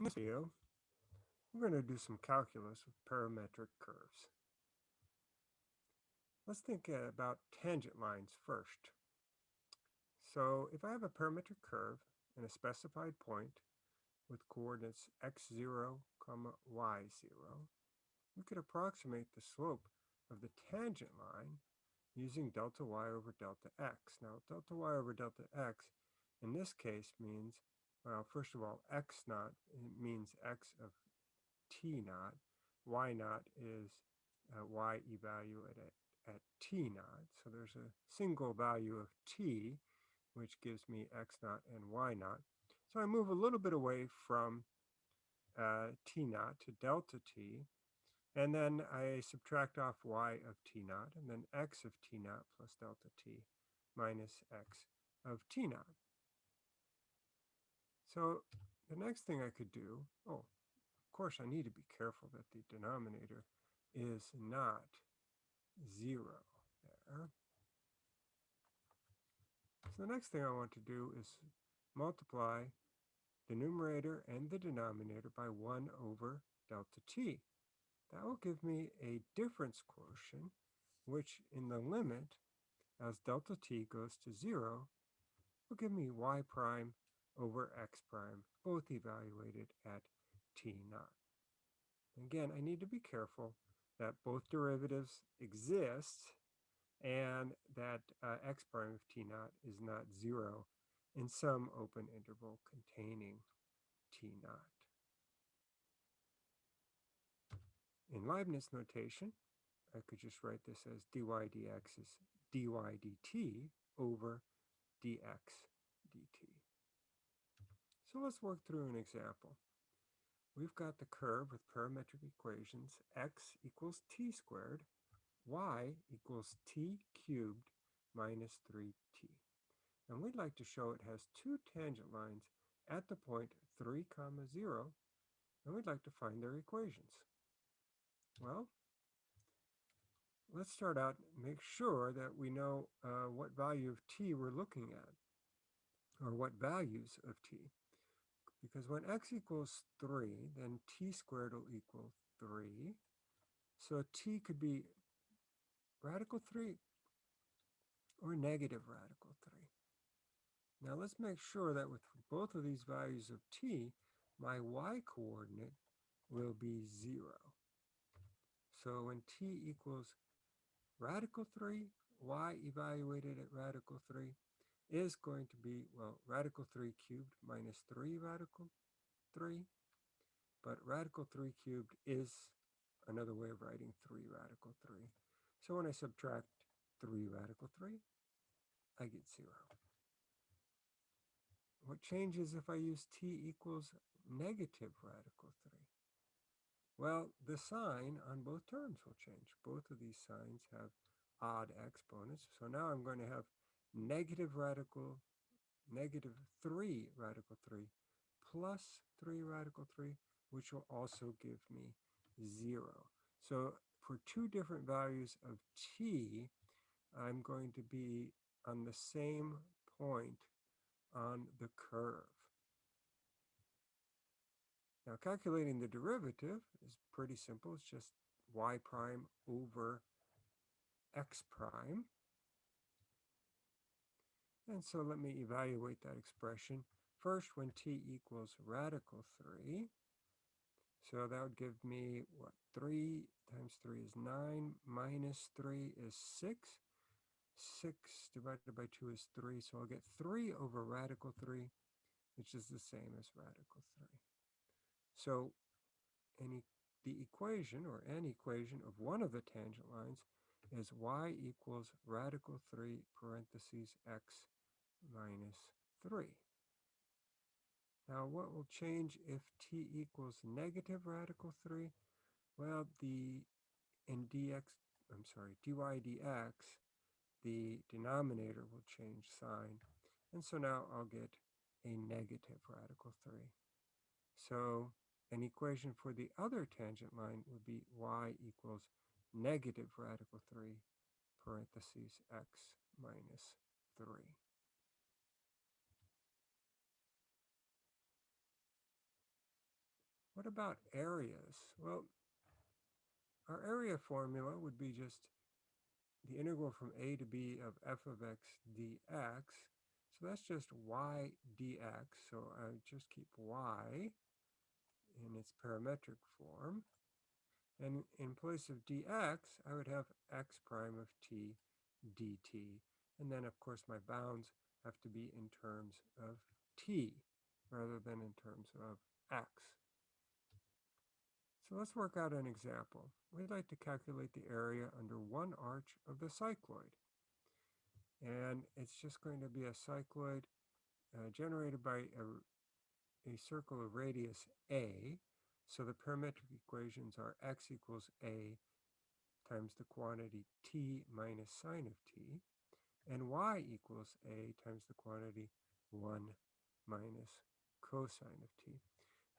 In this video, we're going to do some calculus with parametric curves. Let's think uh, about tangent lines first. So if I have a parametric curve in a specified point with coordinates x0, comma y0, we could approximate the slope of the tangent line using delta y over delta x. Now delta y over delta x in this case means well, first of all, x naught means x of t naught. y naught is uh, y evaluated at, at t naught. So there's a single value of t, which gives me x naught and y naught. So I move a little bit away from uh, t naught to delta t, and then I subtract off y of t naught, and then x of t naught plus delta t minus x of t naught. So the next thing I could do, oh, of course I need to be careful that the denominator is not zero there. So the next thing I want to do is multiply the numerator and the denominator by 1 over delta t. That will give me a difference quotient, which in the limit, as delta t goes to 0, will give me y prime over x prime, both evaluated at t naught. Again, I need to be careful that both derivatives exist and that uh, x prime of t naught is not zero in some open interval containing t naught. In Leibniz notation, I could just write this as dy dx is dy dt over dx dt. So let's work through an example. We've got the curve with parametric equations x equals t squared, y equals t cubed minus 3t. And we'd like to show it has two tangent lines at the point 3 comma 0, and we'd like to find their equations. Well, let's start out make sure that we know uh, what value of t we're looking at, or what values of t. Because when x equals 3, then t squared will equal 3. So t could be radical 3 or negative radical 3. Now let's make sure that with both of these values of t, my y-coordinate will be 0. So when t equals radical 3, y evaluated at radical 3, is going to be, well, radical 3 cubed minus 3 radical 3. But radical 3 cubed is another way of writing 3 radical 3. So when I subtract 3 radical 3, I get 0. What changes if I use t equals negative radical 3? Well, the sign on both terms will change. Both of these signs have odd exponents. So now I'm going to have negative radical, negative 3 radical 3 plus 3 radical 3, which will also give me 0. So for two different values of t, I'm going to be on the same point on the curve. Now calculating the derivative is pretty simple. It's just y prime over x prime. And so let me evaluate that expression. First, when t equals radical 3, so that would give me, what, 3 times 3 is 9, minus 3 is 6. 6 divided by 2 is 3, so I'll get 3 over radical 3, which is the same as radical 3. So any the equation, or an equation of one of the tangent lines, is y equals radical 3 parentheses x minus 3. Now what will change if t equals negative radical 3? Well, the in dx, I'm sorry, dy dx, the denominator will change sign. And so now I'll get a negative radical 3. So an equation for the other tangent line would be y equals negative radical 3 parentheses x minus 3. What about areas? Well, our area formula would be just the integral from a to b of f of x dx. So that's just y dx. So I just keep y in its parametric form. And in place of dx, I would have x prime of t dt. And then, of course, my bounds have to be in terms of t rather than in terms of x. So let's work out an example. We'd like to calculate the area under one arch of the cycloid. And it's just going to be a cycloid uh, generated by a, a circle of radius a. So the parametric equations are x equals a times the quantity t minus sine of t, and y equals a times the quantity 1 minus cosine of t.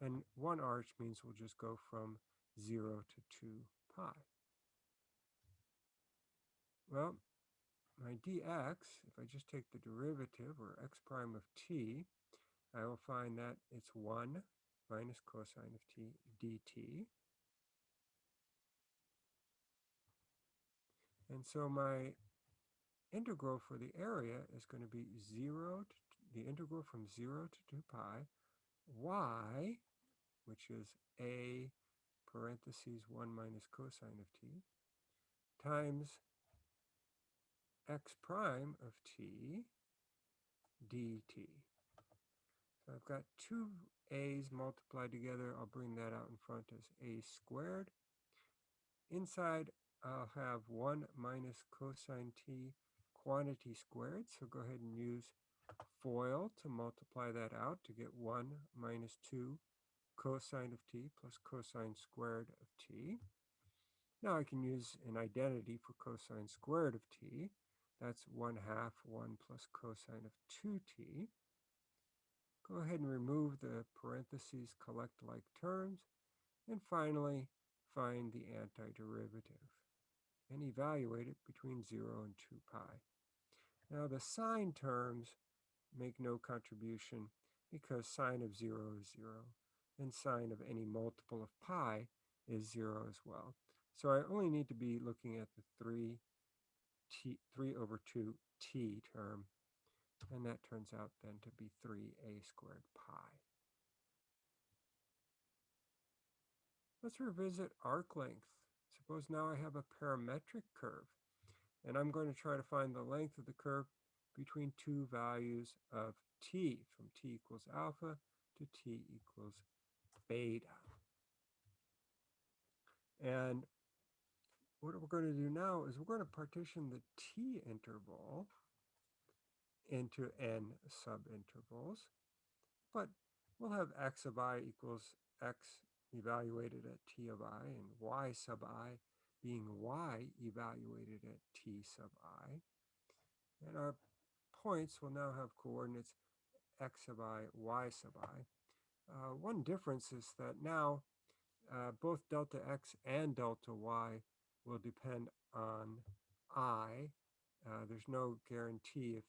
And one arch means we'll just go from 0 to 2 pi. Well, my dx, if I just take the derivative, or x prime of t, I will find that it's 1 minus cosine of t dt. And so my integral for the area is going to be 0 to the integral from 0 to 2 pi y, which is a parentheses 1 minus cosine of t, times x prime of t dt. So I've got two a's multiplied together. I'll bring that out in front as a squared. Inside, I'll have 1 minus cosine t quantity squared. So go ahead and use FOIL to multiply that out to get 1 minus 2 cosine of t plus cosine squared of t. Now I can use an identity for cosine squared of t. That's 1 half 1 plus cosine of 2t. Go ahead and remove the parentheses collect like terms. And finally, find the antiderivative and evaluate it between 0 and 2 pi. Now the sine terms make no contribution because sine of 0 is 0 and sine of any multiple of pi is 0 as well. So I only need to be looking at the 3, t, 3 over 2 t term, and that turns out then to be 3a squared pi. Let's revisit arc length. Suppose now I have a parametric curve, and I'm going to try to find the length of the curve between two values of t, from t equals alpha to t equals beta. And what we're going to do now is we're going to partition the t interval into n subintervals, but we'll have x of i equals x evaluated at t of i and y sub i being y evaluated at t sub i. And our points will now have coordinates x sub i, y sub i. Uh, one difference is that now uh, both delta x and delta y will depend on i. Uh, there's no guarantee if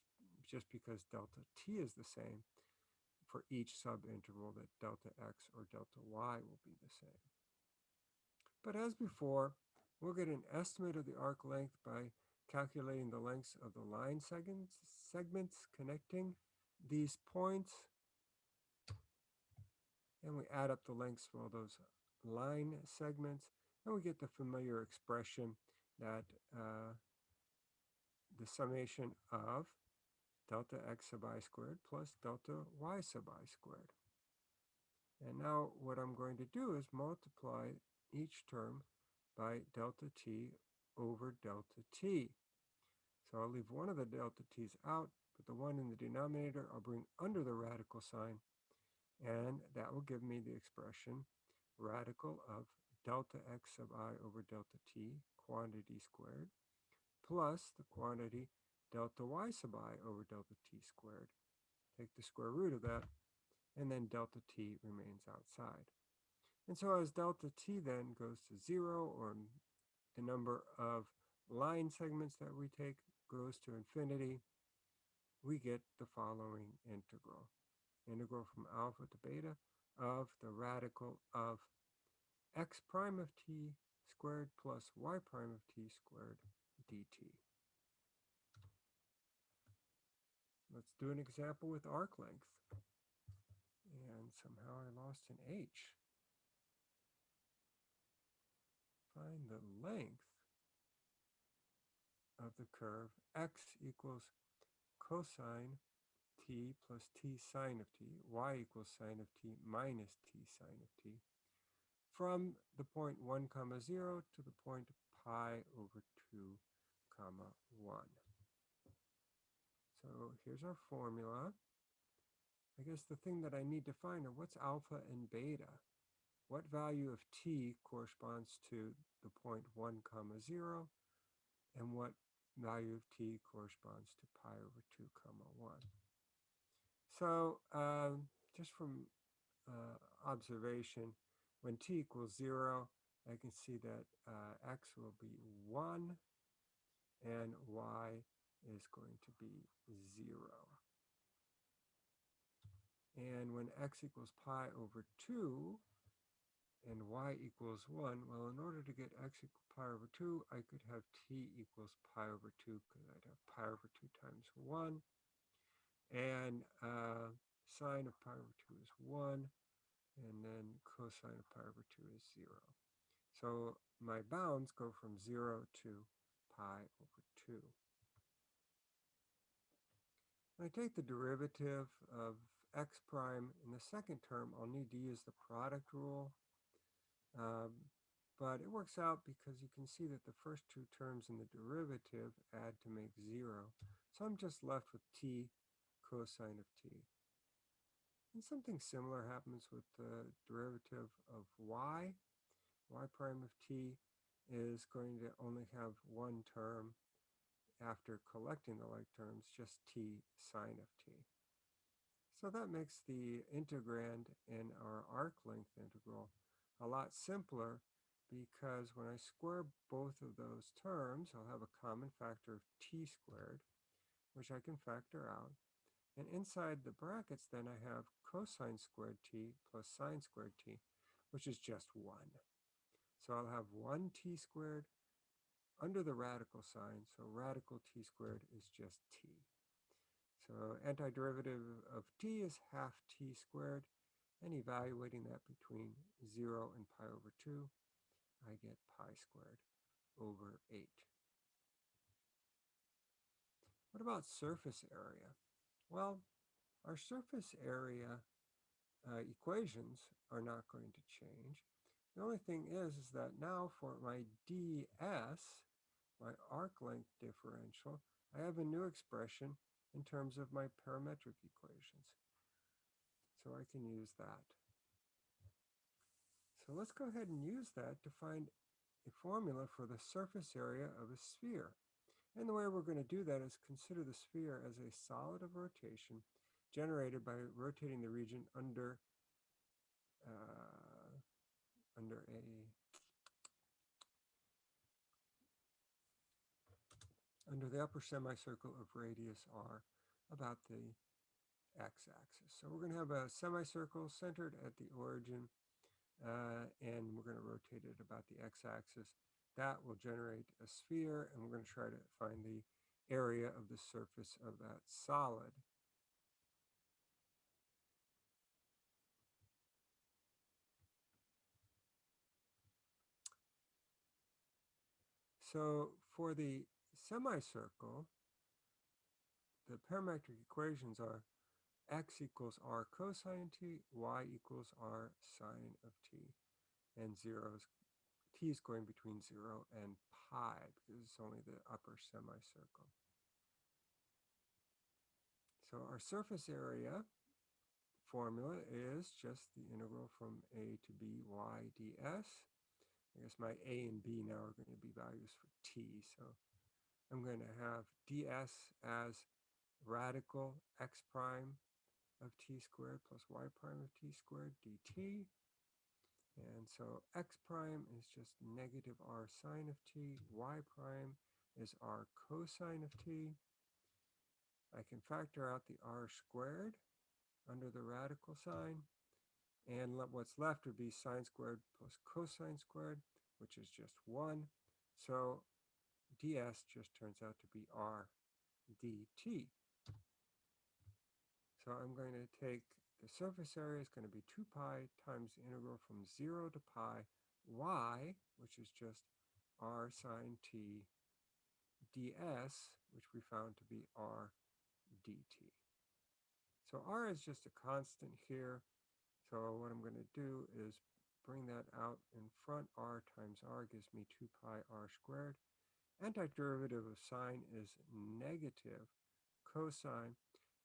just because delta t is the same for each subinterval that delta x or delta y will be the same. But as before, we'll get an estimate of the arc length by calculating the lengths of the line segments, segments connecting these points. And we add up the lengths of all those line segments, and we get the familiar expression that uh, the summation of delta x sub i squared plus delta y sub i squared. And now what I'm going to do is multiply each term by delta t over delta t. So I'll leave one of the delta t's out, but the one in the denominator I'll bring under the radical sign, and that will give me the expression radical of delta x sub i over delta t, quantity squared, plus the quantity delta y sub i over delta t squared. Take the square root of that, and then delta t remains outside. And so as delta t then goes to zero, or the number of line segments that we take goes to infinity, we get the following integral. Integral from alpha to beta of the radical of x prime of t squared plus y prime of t squared dt. Let's do an example with arc length. And somehow I lost an h. Find the length of the curve x equals cosine t plus t sine of t, y equals sine of t minus t sine of t, from the point 1 comma 0 to the point pi over 2 comma 1. So here's our formula. I guess the thing that I need to find are what's alpha and beta? What value of t corresponds to the point 1 comma 0 and what value of t corresponds to pi over 2 comma 1. So um, just from uh, observation, when t equals 0, I can see that uh, x will be 1 and y is going to be 0. And when x equals pi over 2 and y equals 1, well, in order to get x equal pi over 2, I could have t equals pi over 2 because I'd have pi over 2 times 1. And uh, sine of pi over 2 is 1. And then cosine of pi over 2 is 0. So my bounds go from 0 to pi over 2. When I take the derivative of x prime in the second term, I'll need to use the product rule. Um, but it works out because you can see that the first two terms in the derivative add to make 0. So I'm just left with t cosine of t. And something similar happens with the derivative of y. y prime of t is going to only have one term after collecting the like terms, just t sine of t. So that makes the integrand in our arc length integral a lot simpler because when I square both of those terms, I'll have a common factor of t squared, which I can factor out. And inside the brackets, then I have cosine squared t plus sine squared t, which is just 1. So I'll have 1 t squared under the radical sign, so radical t squared is just t. So antiderivative of t is half t squared, and evaluating that between 0 and pi over 2, I get pi squared over 8. What about surface area? Well, our surface area uh, equations are not going to change. The only thing is, is that now for my ds, my arc length differential, I have a new expression in terms of my parametric equations. So I can use that. So let's go ahead and use that to find a formula for the surface area of a sphere. And the way we're going to do that is consider the sphere as a solid of rotation generated by rotating the region under uh, under a under the upper semicircle of radius r about the x-axis. So we're going to have a semicircle centered at the origin uh, and we're going to rotate it about the x-axis. That will generate a sphere, and we're going to try to find the area of the surface of that solid. So for the semicircle, the parametric equations are x equals r cosine t, y equals r sine of t, and zeros, t is going between 0 and pi because it's only the upper semicircle. So our surface area formula is just the integral from a to b y ds. I guess my a and b now are going to be values for t, so I'm going to have ds as radical x prime of t squared plus y prime of t squared dt. And so x prime is just negative r sine of t, y prime is r cosine of t. I can factor out the r squared under the radical sign, And what's left would be sine squared plus cosine squared, which is just 1. So ds just turns out to be r dt. So I'm going to take the surface area is going to be 2 pi times the integral from 0 to pi y, which is just r sine t ds, which we found to be r dt. So r is just a constant here. So what I'm going to do is bring that out in front. r times r gives me 2 pi r squared. Antiderivative of sine is negative cosine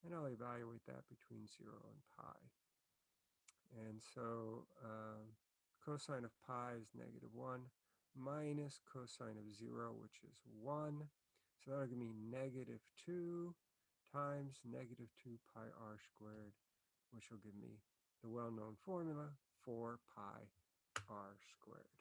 and I'll evaluate that between 0 and pi. And so uh, cosine of pi is negative 1 minus cosine of 0, which is 1. So that'll give me negative 2 times negative 2 pi r squared, which will give me the well-known formula 4 pi r squared.